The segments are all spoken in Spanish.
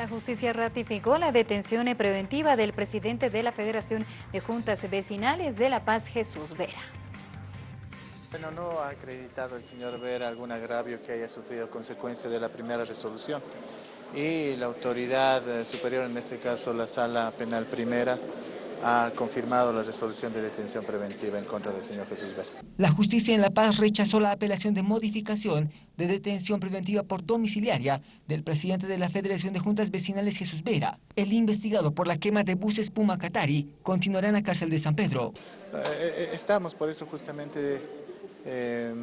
La justicia ratificó la detención preventiva del presidente de la Federación de Juntas Vecinales de La Paz, Jesús Vera. Bueno, no ha acreditado el señor Vera algún agravio que haya sufrido consecuencia de la primera resolución y la autoridad eh, superior, en este caso la Sala Penal Primera, ha confirmado la resolución de detención preventiva en contra del señor Jesús Vera. La justicia en La Paz rechazó la apelación de modificación de detención preventiva por domiciliaria del presidente de la Federación de Juntas Vecinales Jesús Vera. El investigado por la quema de buses Puma Catari continuará en la cárcel de San Pedro. Eh, eh, estamos por eso justamente eh,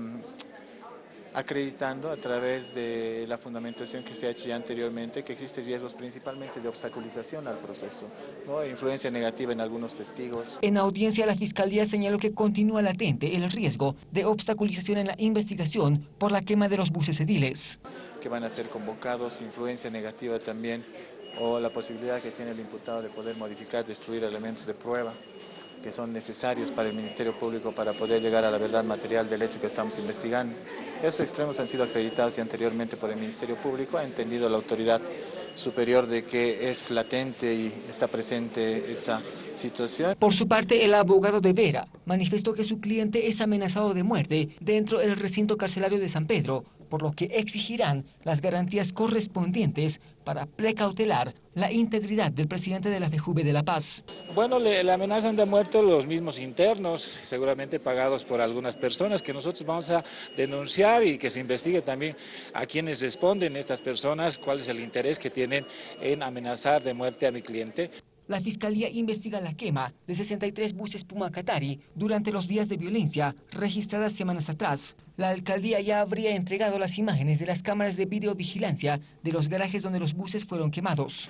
acreditando a través de la fundamentación que se ha hecho ya anteriormente que existen riesgos principalmente de obstaculización al proceso, ¿no? influencia negativa en algunos testigos. En audiencia la Fiscalía señaló que continúa latente el riesgo de obstaculización en la investigación por la quema de los buses ediles. Que van a ser convocados, influencia negativa también o la posibilidad que tiene el imputado de poder modificar, destruir elementos de prueba que son necesarios para el Ministerio Público para poder llegar a la verdad material del hecho que estamos investigando. Esos extremos han sido acreditados y anteriormente por el Ministerio Público, ha entendido la autoridad superior de que es latente y está presente esa situación. Por su parte, el abogado de Vera manifestó que su cliente es amenazado de muerte dentro del recinto carcelario de San Pedro, por lo que exigirán las garantías correspondientes para precautelar la integridad del presidente de la FEJUVE de La Paz. Bueno, le, amenazan de muerte los mismos internos, seguramente pagados por algunas personas, que nosotros vamos a denunciar y que se investigue también a quienes responden estas personas, cuál es el interés que tienen en amenazar de muerte a mi cliente. La Fiscalía investiga la quema de 63 buses Puma Qatari durante los días de violencia registradas semanas atrás. La alcaldía ya habría entregado las imágenes de las cámaras de videovigilancia de los garajes donde los buses fueron quemados.